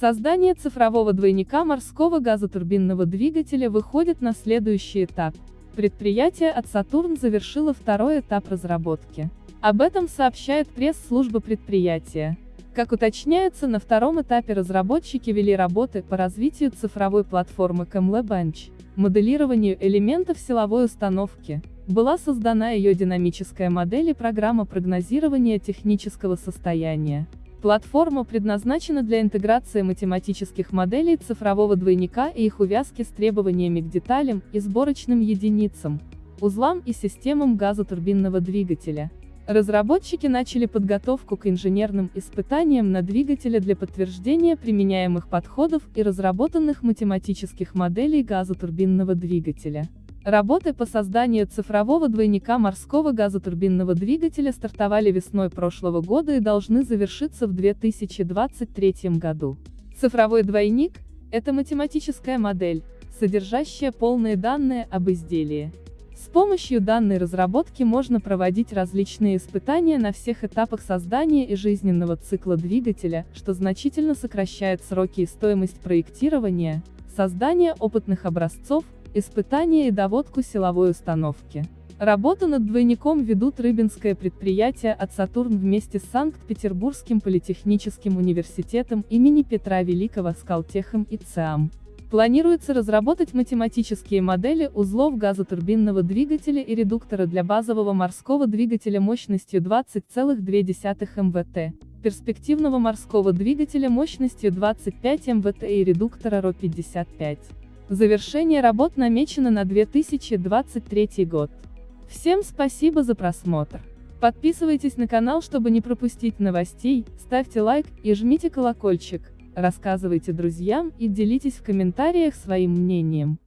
Создание цифрового двойника морского газотурбинного двигателя выходит на следующий этап. Предприятие от Сатурн завершило второй этап разработки. Об этом сообщает пресс-служба предприятия. Как уточняется, на втором этапе разработчики вели работы по развитию цифровой платформы CamLab Bench, моделированию элементов силовой установки. Была создана ее динамическая модель и программа прогнозирования технического состояния. Платформа предназначена для интеграции математических моделей цифрового двойника и их увязки с требованиями к деталям и сборочным единицам, узлам и системам газотурбинного двигателя. Разработчики начали подготовку к инженерным испытаниям на двигателе для подтверждения применяемых подходов и разработанных математических моделей газотурбинного двигателя. Работы по созданию цифрового двойника морского газотурбинного двигателя стартовали весной прошлого года и должны завершиться в 2023 году. Цифровой двойник – это математическая модель, содержащая полные данные об изделии. С помощью данной разработки можно проводить различные испытания на всех этапах создания и жизненного цикла двигателя, что значительно сокращает сроки и стоимость проектирования, создания опытных образцов, испытания и доводку силовой установки. Работу над двойником ведут Рыбинское предприятие от Сатурн вместе с Санкт-Петербургским политехническим университетом имени Петра Великого Скалтехом и ЦИАМ. Планируется разработать математические модели узлов газотурбинного двигателя и редуктора для базового морского двигателя мощностью 20,2 МВТ, перспективного морского двигателя мощностью 25 МВТ и редуктора РО-55. Завершение работ намечено на 2023 год. Всем спасибо за просмотр. Подписывайтесь на канал, чтобы не пропустить новостей, ставьте лайк и жмите колокольчик, рассказывайте друзьям и делитесь в комментариях своим мнением.